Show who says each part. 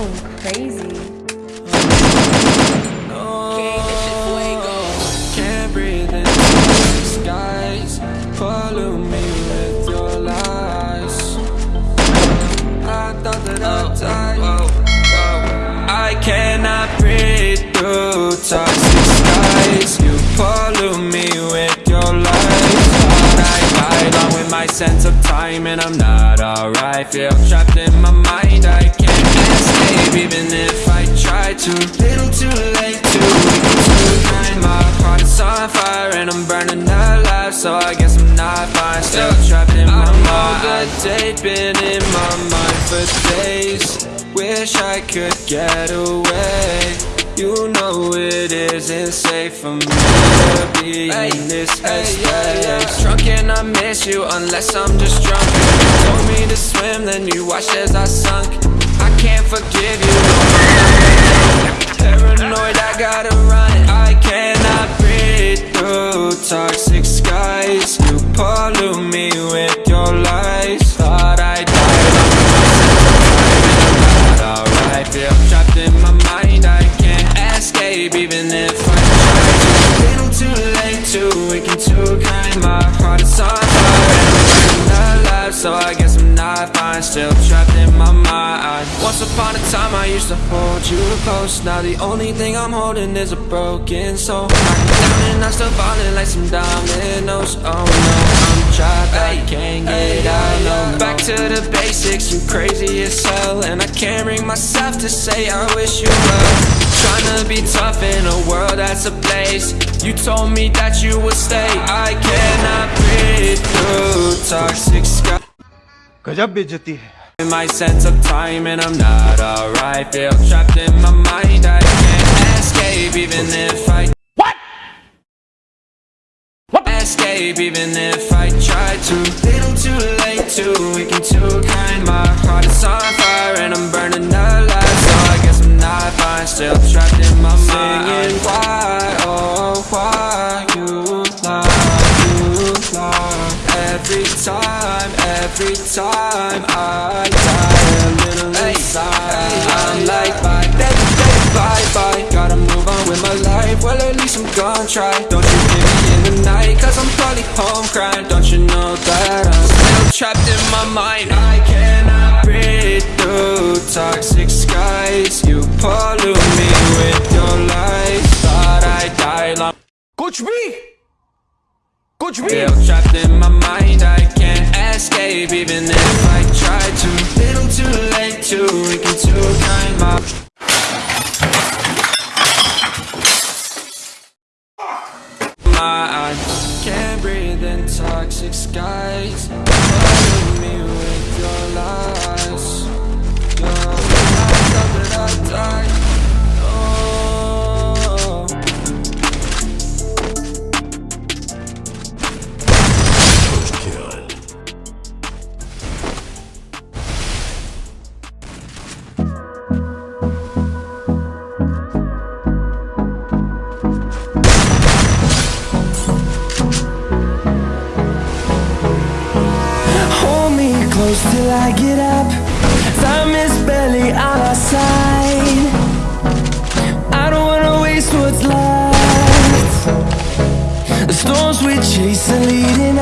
Speaker 1: going crazy.
Speaker 2: Can't breathe in skies. Pollute me with your lies. I thought that I'd oh, die. Oh, oh. I cannot breathe through toxic skies. You pollute me with your lies. I died along with my sense of time And I'm not alright. Feel I guess I'm not fine. Still trapped in my mind. date been in my mind for days. Wish I could get away. You know it isn't safe for me to be in this headspace Drunk and I miss you unless I'm just drunk upon a time I used to hold you close Now the only thing I'm holding is a broken soul Knock me down and I'm still falling like some dominoes Oh no, I'm trapped, I can't get out no, Back to the basics, you crazy as hell And I can't bring myself to say I wish you well Trying to be tough in a world that's a place You told me that you would stay I cannot breathe through toxic skies
Speaker 3: गजब बेइज्जती है
Speaker 2: in My sense of time and I'm not alright. Feel trapped in my mind, I can't escape even if I What? What? Escape even if I try to. Little too late, too weak and too kind. My heart is on fire and I'm burning alive. So I guess I'm not fine, still trapped in every time I die. A little inside I'm like, bye, bye, bye, bye Gotta move on with my life, well at least I'm gon' try. Don't you hear me in the night, cause I'm probably home crying. Don't you know that I'm still trapped in my mind? I cannot breathe through toxic skies. You pollute me with your lies. Thought I died long
Speaker 3: Coach B! Coach B!
Speaker 2: Still trapped in my mind, I escape even if I try to. Little too late, too weak and too kind my my I can't breathe in toxic skies
Speaker 4: I get up. Time is barely on our side. I don't wanna waste what's left. The storms we chase are leading